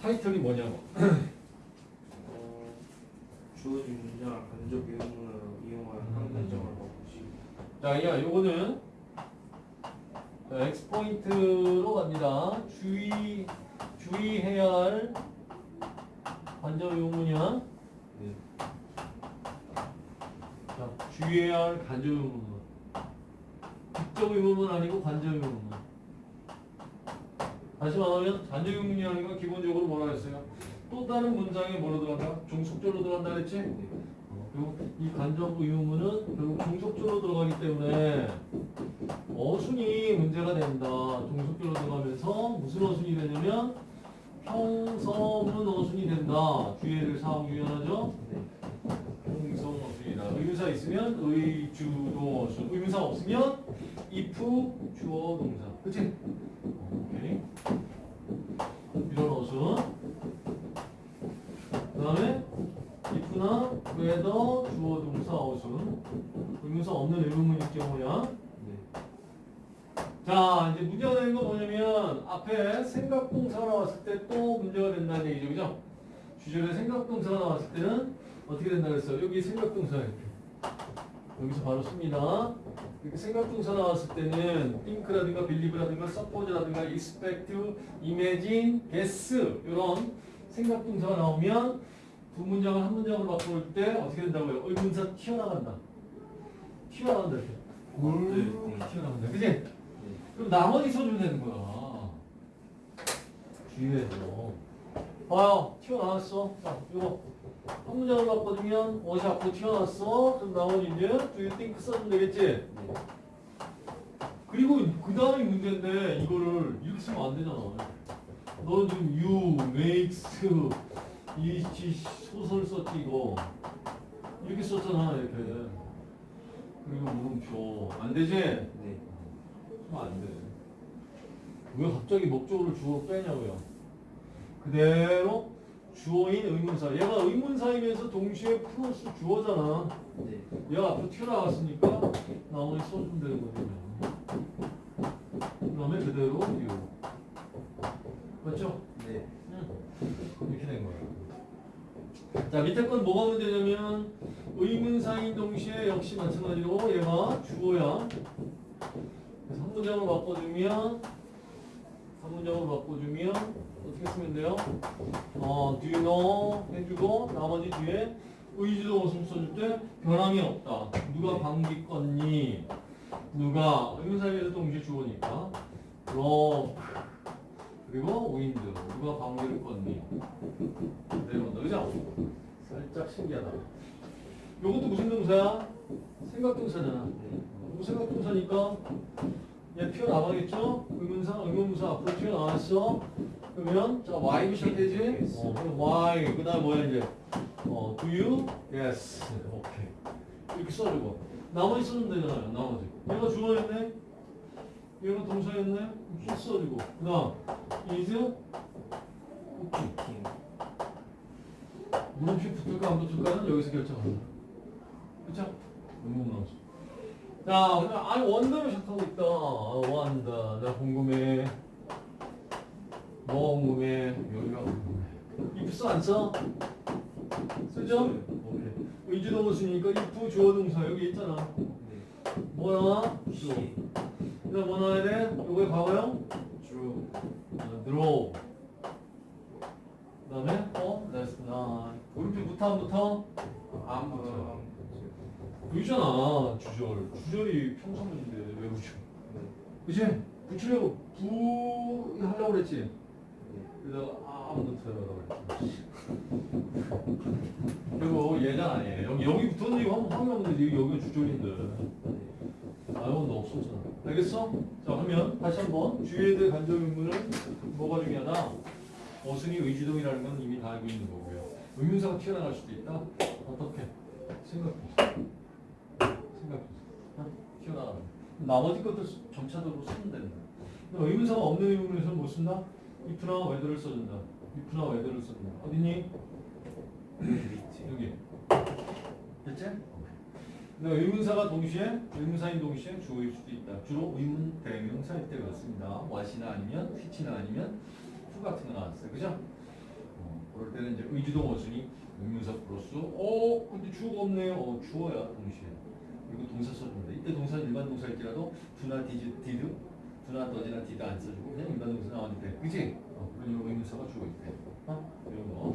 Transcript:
타이틀이 뭐냐고. 어, 주어진 문장 간접 의문을 이용한 항문장을 바꾸시. 자, 야, 요거는 X 포인트로 갑니다. 주의 주의해야 할 관절 의문이야. 네. 자, 주의해야 할 관절 의문. 직접 의문은 아니고 관절 의문. 다시 말하면 관절 의문이라는 건 기본적으로 뭐라 했어요? 또 다른 문장에 뭐로 들어간다? 종속절로 들어간다 그랬지? 어, 이 간접 의문은 결국 종속절로 들어가기 때문에 어순이 문제가 된다. 종속절로 들어가면서 무슨 어순이 되냐면 평서문 어순이 된다. 될 사항 하나죠. 평성 어순이다. 의문사 있으면 의주도 어순. 의문사 없으면 if 주어 동사. 그치? 이런 어순. 그 다음에 if나 whether 주어 동사 어순. 의문사 없는 의문문일 경우야. 네. 자, 이제 문제가 되는 건 뭐냐면 앞에 생각동사가 나왔을 때 또 문제가 된다는 얘기죠. 그죠? 주절에 생각동사가 나왔을 때는 어떻게 된다 그랬어요? 여기 생각동사. 여기서 바로 씁니다. 이렇게 생각동사 나왔을 때는 think라든가 believe라든가 suppose라든가 expect, imagine, guess 이런 생각동사가 나오면 두 문장을 한 문장으로 바꿀 때 어떻게 된다고요? 의문사 튀어나간다. 튀어나간다 이렇게. 네. 튀어나간다. 그지? 네. 그럼 나머지 써주면 되는 거야. 주의해서. 봐요. 튀어나왔어. 자, 이거. 한 문장으로 바꿔주면 어디 앞으로 튀어나왔어. 그럼 나머지 이제 do you think 써주면 되겠지? 네. 그리고 그 다음이 문제인데 이거를 이렇게 쓰면 안 되잖아. 너는 지금 you, makes, 이 지- 소설 썼지 이거. 이렇게 썼잖아 이렇게. 그리고 물음표. 안 되지? 네. 안 돼. 왜 갑자기 목적어를 주어로 빼냐고요. 그대로 주어인 의문사. 얘가 의문사이면서 동시에 플러스 주어잖아. 네. 얘가 앞으로 튀어나왔으니까 나머지 써주면 되는 거거든요. 그 다음에 그대로 유. 맞죠? 네. 응. 이렇게 된 거예요. 자, 밑에 건 뭐가 문제냐면 의문사인 동시에 역시 마찬가지로 얘가 주어야. 그래서 한 문장으로 바꿔주면 한 문장으로 바꿔주면 어떻게 쓰면 돼요? 어, do you know 해주고 나머지 뒤에 의지도 어순 써줄 때 변함이 없다. 누가 방귀 껐니? 누가 의문사에서 동시에 주어니까 rock 그리고 wind 누가 방귀를 껐니? 내려온다. 그죠? 살짝 신기하다. 요것도 무슨 동사야? 생각동사잖아. 뭐 생각동사니까 얘 튀어나가겠죠? 의문사, 의문사 앞으로 튀어나왔어. 그러면 자 Y로 시작되지? 어, 그럼 Y 그 다음 뭐야 이제? 어, do you? Yes. 오케이. 이렇게 써주고 나머지 쓰면 되잖아요. 나머지. 얘가 주어였네. 얘가 동사였네. 이렇게 써주고 그 다음 is 쿠킹. 물음표 붙을까 안 붙을까는 여기서 결정합니다. 그쵸? 의문 나오죠. 자, 그냥 아 원더를 시작하고 있다. 아, 원더. 나 궁금해. 궁금해. if 써, 안 써? 쓰죠? 오케이. 의지도 무슨이니까 if 주어 동사 여기 있잖아. 네. 뭐 나와? 시. 그다음 뭐 나와야 돼? 요거의 과거형? 주. 어, draw. 그다음에 어? that's not. 안 붙어? 안 붙어. 여기잖아 주절. 주절이 평소문인데 왜 붙여? 네. 그치? 붙이려고 부 하려고 그랬지? 네. 그래서 안 붙어요. 그랬지. 그리고 얘잖아 얘. 여기 여기 붙었는데 이거 한번 확인하면 되지. 여기가 주절인데. 아이고 너 없었잖아. 알겠어? 자 그러면 다시 한번 주의에 대해 간접 의문은 뭐가 중요하다? 어순이 의지동이라는 건 이미 다 알고 있는 거고요. 의문사가 튀어나갈 수도 있다. 어떻게? 생각해보세요. 생각해보세요. 어? 튀어나가는. 나머지 것들 점차적으로 쓰면 된다. 근데 의문사가 없는 의문에서는 못 쓴다? If나 whether를 써준다. if나 whether를 써준다. 어디니? 여기. 됐지? 근데 의문사가 동시에 의문사인 동시에 주어일 수도 있다. 주로 의문 대명사일 때 그렇습니다. what이나 아니면 which나 아니면 who 같은 거 나왔어요. 그죠? 그때는 이제 의주동 어순이 의문사 플러스 어 근데 주어가 없네요. 어 주어야 동시에. 그리고 동사 써줍니다. 이때 동사는 일반 동사일지라도 do나 does 디 드 do나 does나 did 안 써주고 그냥 일반 동사 나왔는데 그지? 어, 그런 의문사가 주어 있대. 어? 이런 거.